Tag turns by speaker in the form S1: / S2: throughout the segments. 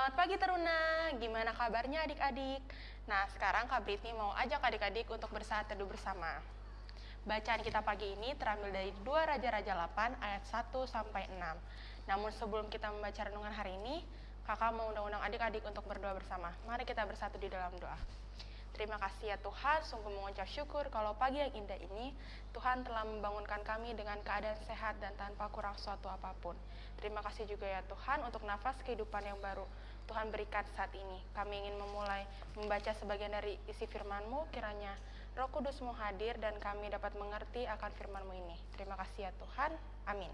S1: Selamat pagi Teruna, gimana kabarnya adik-adik? Nah sekarang Kak Britney mau ajak adik-adik untuk bersaat teduh bersama. Bacaan kita pagi ini terambil dari 2 Raja-Raja 8 ayat 1 sampai 6. Namun sebelum kita membaca renungan hari ini, kakak mau undang-undang adik-adik untuk berdoa bersama. Mari kita bersatu di dalam doa. Terima kasih ya Tuhan, sungguh mengucap syukur kalau pagi yang indah ini Tuhan telah membangunkan kami dengan keadaan sehat dan tanpa kurang suatu apa pun. Terima kasih juga ya Tuhan untuk nafas kehidupan yang baru Tuhan berikan saat ini. Kami ingin memulai membaca sebagian dari isi firman-Mu, kiranya Roh Kudus-Mu hadir dan kami dapat mengerti akan firman-Mu ini. Terima kasih ya Tuhan. Amin.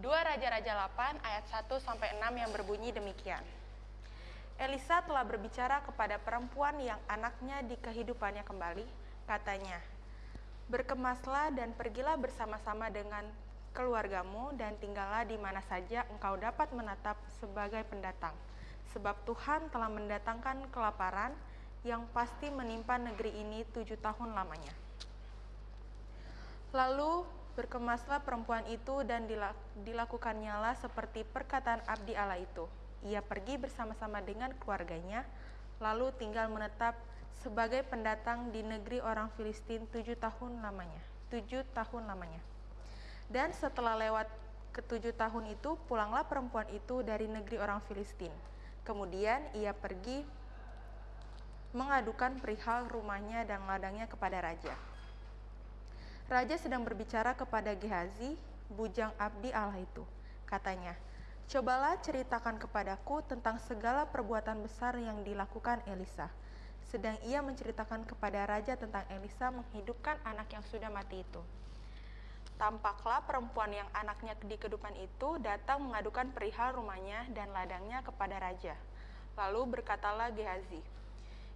S1: 2 Raja-Raja 8 ayat 1 sampai 6 yang berbunyi demikian. Elisa telah berbicara kepada perempuan yang anaknya di kehidupannya kembali. Katanya, Berkemaslah dan pergilah bersama-sama dengan keluargamu dan tinggallah di mana saja engkau dapat menatap sebagai pendatang. Sebab Tuhan telah mendatangkan kelaparan yang pasti menimpa negeri ini tujuh tahun lamanya. Lalu berkemaslah perempuan itu dan dilakukannya seperti perkataan abdi Allah itu ia pergi bersama-sama dengan keluarganya, lalu tinggal menetap sebagai pendatang di negeri orang Filistin tujuh tahun lamanya. Tujuh tahun lamanya. Dan setelah lewat ketujuh tahun itu, pulanglah perempuan itu dari negeri orang Filistin. Kemudian ia pergi mengadukan perihal rumahnya dan ladangnya kepada raja. Raja sedang berbicara kepada Gehazi, bujang abdi Allah itu. Katanya, Cobalah ceritakan kepadaku tentang segala perbuatan besar yang dilakukan Elisa. Sedang ia menceritakan kepada raja tentang Elisa menghidupkan anak yang sudah mati itu. Tampaklah perempuan yang anaknya di kedupan itu datang mengadukan perihal rumahnya dan ladangnya kepada raja. Lalu berkatalah Gehazi,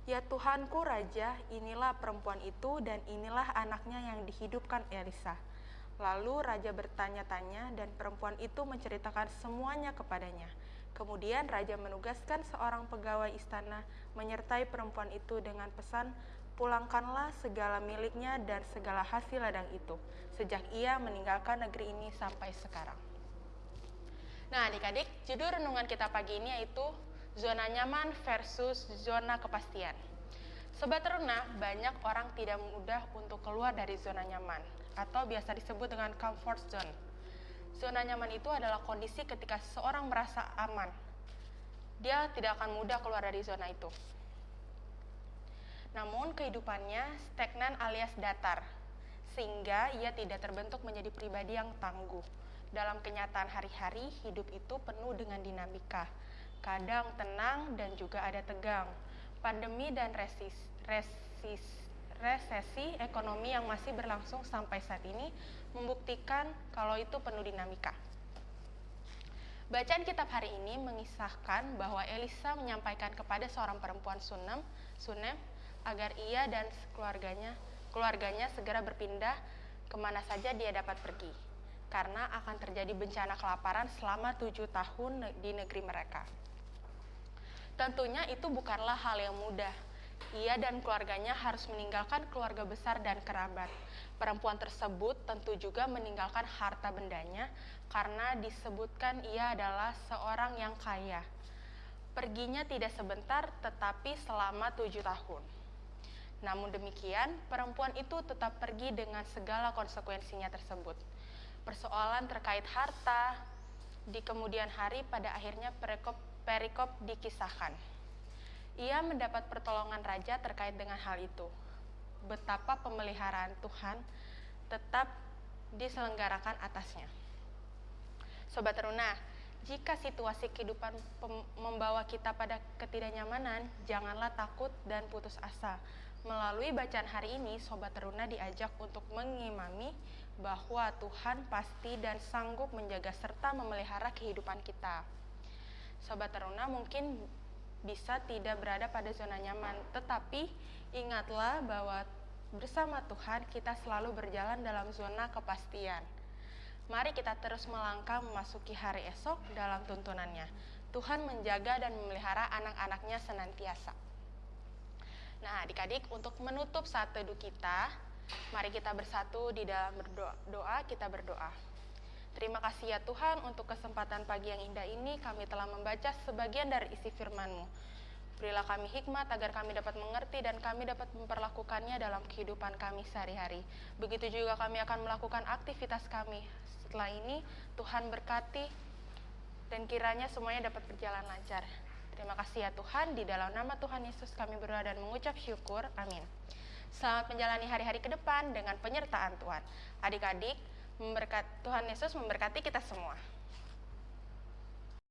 S1: Ya Tuhanku Raja, inilah perempuan itu dan inilah anaknya yang dihidupkan Elisa. Lalu raja bertanya-tanya dan perempuan itu menceritakan semuanya kepadanya. Kemudian raja menugaskan seorang pegawai istana menyertai perempuan itu dengan pesan, "Pulangkanlah segala miliknya dan segala hasil ladang itu sejak ia meninggalkan negeri ini sampai sekarang." Nah, adik-adik, judul renungan kita pagi ini yaitu zona nyaman versus zona kepastian. Sobat teruna, banyak orang tidak mudah untuk keluar dari zona nyaman atau biasa disebut dengan comfort zone. Zona nyaman itu adalah kondisi ketika seseorang merasa aman. Dia tidak akan mudah keluar dari zona itu. Namun kehidupannya stagnan alias datar, sehingga ia tidak terbentuk menjadi pribadi yang tangguh. Dalam kenyataan hari-hari, hidup itu penuh dengan dinamika. Kadang tenang dan juga ada tegang pandemi dan resis, resis, resesi ekonomi yang masih berlangsung sampai saat ini membuktikan kalau itu penuh dinamika. Bacaan kitab hari ini mengisahkan bahwa Elisa menyampaikan kepada seorang perempuan Sunem, Sunem agar ia dan keluarganya keluarganya segera berpindah ke mana saja dia dapat pergi, karena akan terjadi bencana kelaparan selama tujuh tahun di negeri mereka. Tentunya itu bukanlah hal yang mudah. Ia dan keluarganya harus meninggalkan keluarga besar dan kerabat. Perempuan tersebut tentu juga meninggalkan harta bendanya karena disebutkan ia adalah seorang yang kaya. Perginya tidak sebentar tetapi selama tujuh tahun. Namun demikian, perempuan itu tetap pergi dengan segala konsekuensinya tersebut. Persoalan terkait harta di kemudian hari pada akhirnya perekop perikop dikisahkan. Ia mendapat pertolongan raja terkait dengan hal itu. Betapa pemeliharaan Tuhan tetap diselenggarakan atasnya. Sobat Teruna, jika situasi kehidupan membawa kita pada ketidaknyamanan, janganlah takut dan putus asa. Melalui bacaan hari ini, Sobat Teruna diajak untuk mengimami bahwa Tuhan pasti dan sanggup menjaga serta memelihara kehidupan kita. Sobat Teruna mungkin bisa tidak berada pada zona nyaman, tetapi ingatlah bahwa bersama Tuhan kita selalu berjalan dalam zona kepastian. Mari kita terus melangkah memasuki hari esok dalam tuntunannya. Tuhan menjaga dan memelihara anak-anaknya senantiasa. Nah, adik-adik, untuk menutup saat teduh kita, mari kita bersatu di dalam berdoa, doa kita berdoa. Terima kasih ya Tuhan untuk kesempatan pagi yang indah ini kami telah membaca sebagian dari isi firman-Mu. Berilah kami hikmat agar kami dapat mengerti dan kami dapat memperlakukannya dalam kehidupan kami sehari-hari. Begitu juga kami akan melakukan aktivitas kami. Setelah ini, Tuhan berkati dan kiranya semuanya dapat berjalan lancar. Terima kasih ya Tuhan, di dalam nama Tuhan Yesus kami berdoa dan mengucap syukur. Amin. Selamat menjalani hari-hari ke depan dengan penyertaan Tuhan. Adik-adik, memberkat Tuhan Yesus memberkati kita semua.